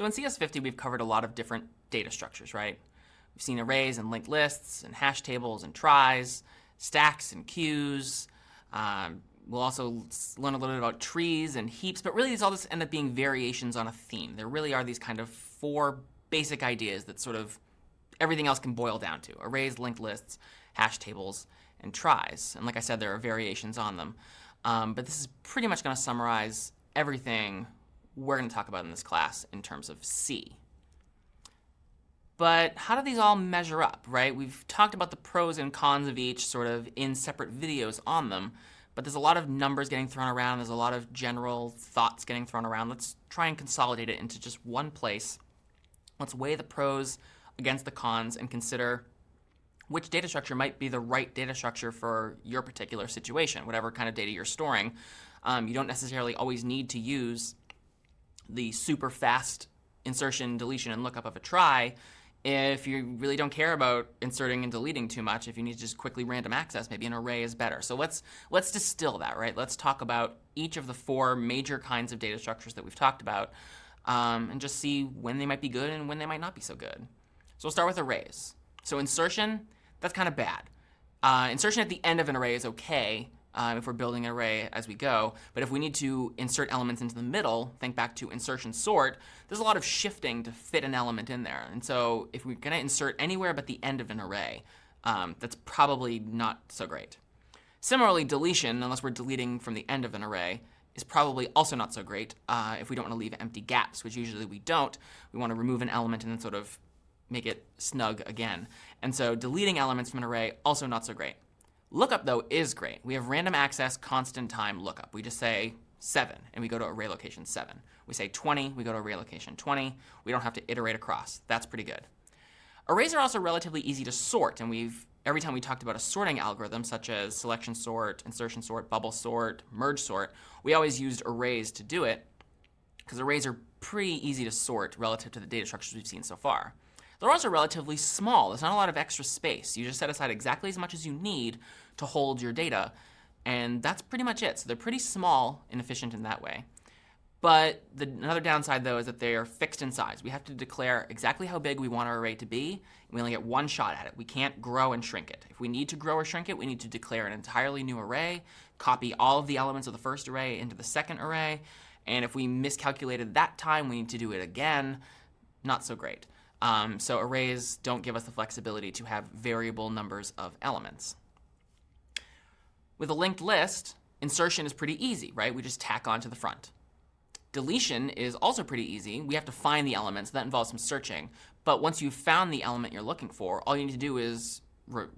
So in CS50, we've covered a lot of different data structures, right? We've seen arrays and linked lists and hash tables and tries, stacks and queues. Um, we'll also learn a little bit about trees and heaps, but really these all just end up being variations on a theme. There really are these kind of four basic ideas that sort of everything else can boil down to. Arrays, linked lists, hash tables, and tries. And like I said, there are variations on them. Um, but this is pretty much going to summarize everything we're going to talk about in this class in terms of C. But how do these all measure up, right? We've talked about the pros and cons of each sort of in separate videos on them, but there's a lot of numbers getting thrown around. There's a lot of general thoughts getting thrown around. Let's try and consolidate it into just one place. Let's weigh the pros against the cons and consider which data structure might be the right data structure for your particular situation, whatever kind of data you're storing. Um, you don't necessarily always need to use the super fast insertion, deletion, and lookup of a trie if you really don't care about inserting and deleting too much. If you need to just quickly random access, maybe an array is better. So let's let's distill that, right? Let's talk about each of the four major kinds of data structures that we've talked about um, and just see when they might be good and when they might not be so good. So we'll start with arrays. So insertion, that's kind of bad. Uh, insertion at the end of an array is OK, um, if we're building an array as we go. But if we need to insert elements into the middle, think back to insertion sort, there's a lot of shifting to fit an element in there. And so if we're going to insert anywhere but the end of an array, um, that's probably not so great. Similarly, deletion, unless we're deleting from the end of an array, is probably also not so great uh, if we don't want to leave empty gaps, which usually we don't. We want to remove an element and then sort of make it snug again. And so deleting elements from an array, also not so great. Lookup, though, is great. We have random access constant time lookup. We just say 7, and we go to array location 7. We say 20, we go to array location 20. We don't have to iterate across. That's pretty good. Arrays are also relatively easy to sort, and we've every time we talked about a sorting algorithm, such as selection sort, insertion sort, bubble sort, merge sort, we always used arrays to do it, because arrays are pretty easy to sort relative to the data structures we've seen so far. They're also relatively small. There's not a lot of extra space. You just set aside exactly as much as you need to hold your data. And that's pretty much it. So they're pretty small and efficient in that way. But the, another downside, though, is that they are fixed in size. We have to declare exactly how big we want our array to be, and we only get one shot at it. We can't grow and shrink it. If we need to grow or shrink it, we need to declare an entirely new array, copy all of the elements of the first array into the second array, and if we miscalculated that time, we need to do it again. Not so great. Um, so arrays don't give us the flexibility to have variable numbers of elements. With a linked list, insertion is pretty easy, right? We just tack on to the front. Deletion is also pretty easy. We have to find the elements. So that involves some searching. But once you've found the element you're looking for, all you need to do is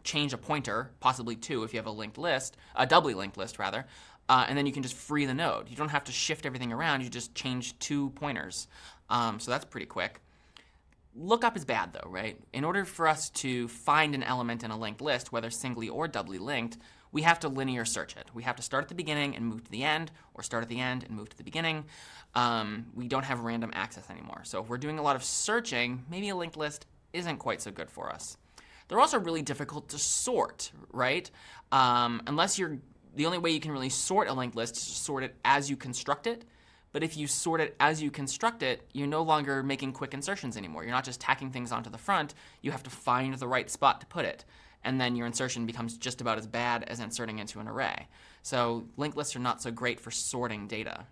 change a pointer, possibly two if you have a linked list, a doubly linked list rather, uh, and then you can just free the node. You don't have to shift everything around. You just change two pointers. Um, so that's pretty quick. Lookup is bad though, right? In order for us to find an element in a linked list, whether singly or doubly linked, we have to linear search it. We have to start at the beginning and move to the end, or start at the end and move to the beginning. Um, we don't have random access anymore. So if we're doing a lot of searching, maybe a linked list isn't quite so good for us. They're also really difficult to sort, right? Um, unless you're, the only way you can really sort a linked list is to sort it as you construct it. But if you sort it as you construct it, you're no longer making quick insertions anymore. You're not just tacking things onto the front. You have to find the right spot to put it and then your insertion becomes just about as bad as inserting into an array. So linked lists are not so great for sorting data.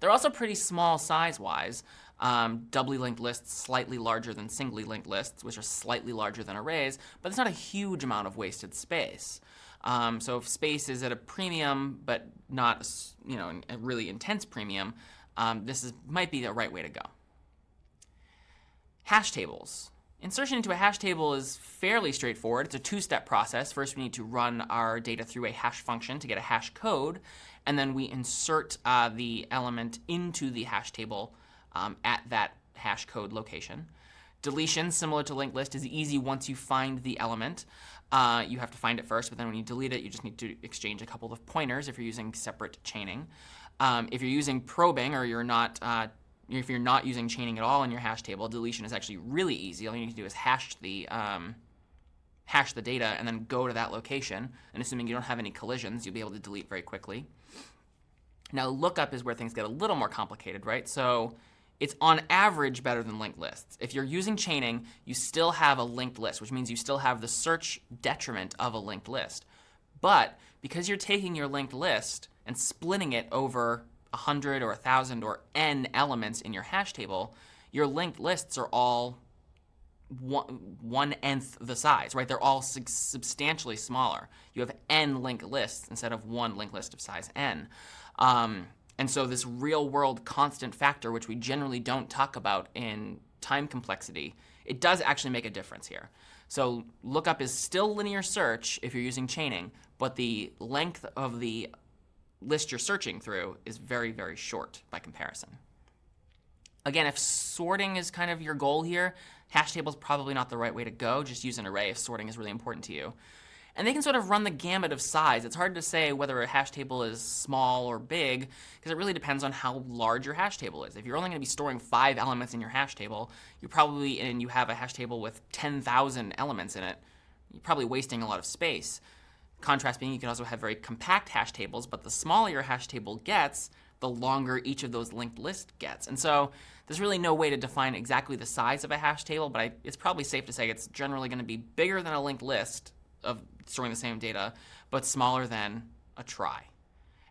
They're also pretty small size-wise. Um, doubly linked lists slightly larger than singly linked lists, which are slightly larger than arrays, but it's not a huge amount of wasted space. Um, so if space is at a premium, but not you know a really intense premium, um, this is, might be the right way to go. Hash tables. Insertion into a hash table is fairly straightforward. It's a two-step process. First, we need to run our data through a hash function to get a hash code, and then we insert uh, the element into the hash table um, at that hash code location. Deletion, similar to linked list, is easy once you find the element. Uh, you have to find it first, but then when you delete it, you just need to exchange a couple of pointers if you're using separate chaining. Um, if you're using probing or you're not uh, if you're not using chaining at all in your hash table, deletion is actually really easy. All you need to do is hash the um, hash the data and then go to that location. And assuming you don't have any collisions, you'll be able to delete very quickly. Now lookup is where things get a little more complicated, right? So it's on average better than linked lists. If you're using chaining, you still have a linked list, which means you still have the search detriment of a linked list. But because you're taking your linked list and splitting it over 100 or 1,000 or n elements in your hash table, your linked lists are all one, one nth the size, right? They're all substantially smaller. You have n linked lists instead of one linked list of size n. Um, and so this real world constant factor, which we generally don't talk about in time complexity, it does actually make a difference here. So lookup is still linear search if you're using chaining, but the length of the list you're searching through is very, very short by comparison. Again, if sorting is kind of your goal here, hash table is probably not the right way to go. Just use an array if sorting is really important to you. And they can sort of run the gamut of size. It's hard to say whether a hash table is small or big, because it really depends on how large your hash table is. If you're only going to be storing five elements in your hash table, you probably, and you have a hash table with 10,000 elements in it, you're probably wasting a lot of space. Contrast being, you can also have very compact hash tables, but the smaller your hash table gets, the longer each of those linked lists gets. And so there's really no way to define exactly the size of a hash table, but I, it's probably safe to say it's generally going to be bigger than a linked list of storing the same data, but smaller than a trie.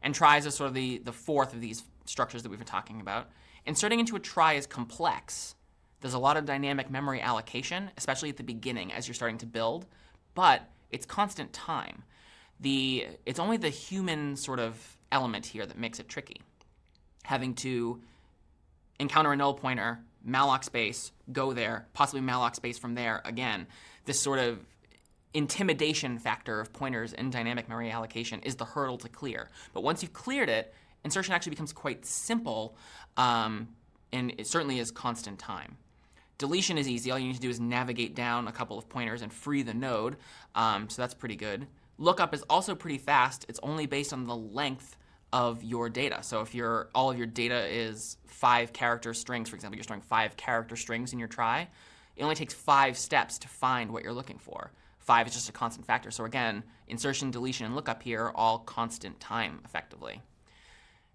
And tries are sort of the, the fourth of these structures that we've been talking about. Inserting into a trie is complex. There's a lot of dynamic memory allocation, especially at the beginning as you're starting to build, but it's constant time. The, it's only the human sort of element here that makes it tricky. Having to encounter a null pointer, malloc space, go there, possibly malloc space from there again. This sort of intimidation factor of pointers in dynamic memory allocation is the hurdle to clear. But once you've cleared it, insertion actually becomes quite simple, um, and it certainly is constant time. Deletion is easy. All you need to do is navigate down a couple of pointers and free the node, um, so that's pretty good. Lookup is also pretty fast. It's only based on the length of your data. So if your all of your data is five character strings, for example, you're storing five character strings in your trie, it only takes five steps to find what you're looking for. 5 is just a constant factor. So again, insertion, deletion, and lookup here are all constant time, effectively.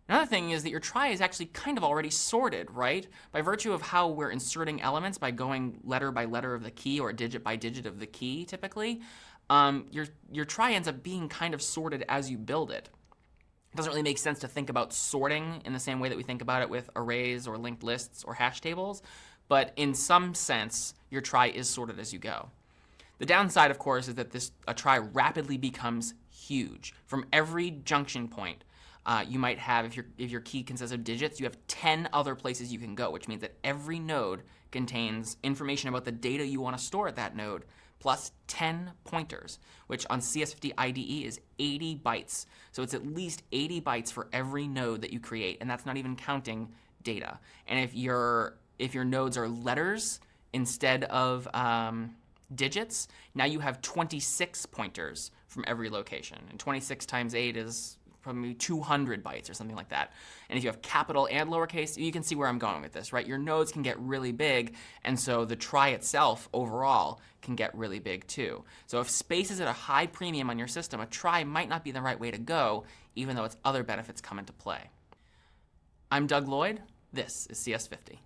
Another thing is that your trie is actually kind of already sorted, right? By virtue of how we're inserting elements by going letter by letter of the key or digit by digit of the key, typically, um, your, your trie ends up being kind of sorted as you build it. It doesn't really make sense to think about sorting in the same way that we think about it with arrays or linked lists or hash tables, but in some sense, your trie is sorted as you go. The downside, of course, is that this a trie rapidly becomes huge. From every junction point, uh, you might have, if your, if your key consists of digits, you have 10 other places you can go, which means that every node contains information about the data you want to store at that node, plus 10 pointers, which on CS50 IDE is 80 bytes. So it's at least 80 bytes for every node that you create, and that's not even counting data. And if your, if your nodes are letters instead of um, digits, now you have 26 pointers from every location. And 26 times 8 is probably 200 bytes or something like that. And if you have capital and lowercase, you can see where I'm going with this, right? Your nodes can get really big, and so the trie itself overall can get really big too. So if space is at a high premium on your system, a trie might not be the right way to go, even though its other benefits come into play. I'm Doug Lloyd. This is CS50.